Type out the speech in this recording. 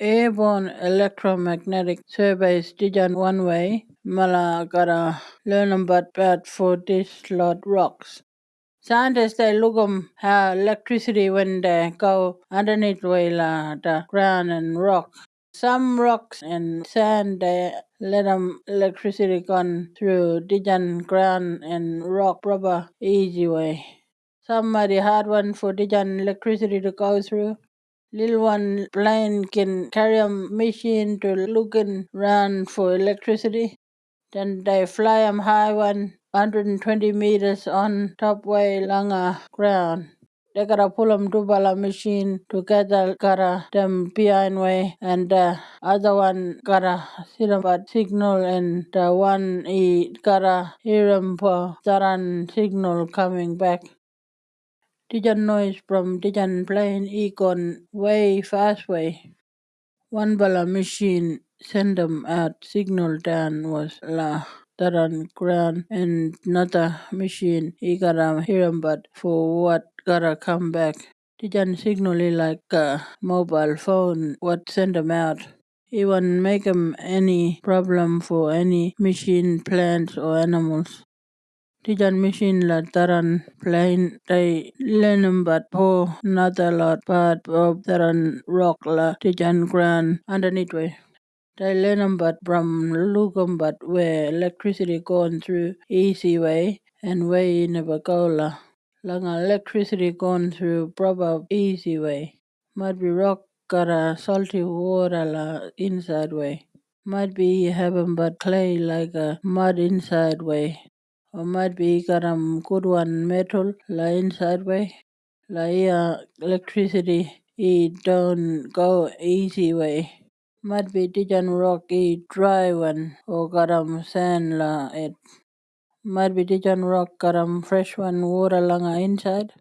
airborne electromagnetic surveys dijan one way mala gotta learn about bad for these lot rocks. Scientists they look 'em how electricity when they go underneath way la the ground and rock. Some rocks and sand they let 'em electricity gone through dijan ground and rock proper easy way. Some mighty hard one for dijan electricity to go through. Little one plane can carry a machine to looking run for electricity. Then they fly 'em high one 120 meters on top way along a ground. They gotta pull 'em two bala machine together gotta them behind way and the other one gotta sit about signal and the one he gotta hear 'em for that signal coming back. Dijan noise from Dijan plane he gone way fast way. One bala machine send 'em out signal down was la that on ground and another machine 'em but for what gotta come back. Dijan signal like a mobile phone what send 'em out. He won't make 'em any problem for any machine, plants or animals. Dijan machine la taran learn 'em but for another lot part of taran rock la Dijan ground underneath way. They but from look 'em but where electricity gone through easy way and way never go la. Long electricity gone through proper easy way. Might be rock got a salty water la inside way. Might be have 'em but clay like a mud inside way. Got 'em good one metal la inside way. La uh, electricity it don't go easy way. Might be Dijan rock he dry one or got 'em sand la it. Might be Dijan rock 'em fresh one water long inside.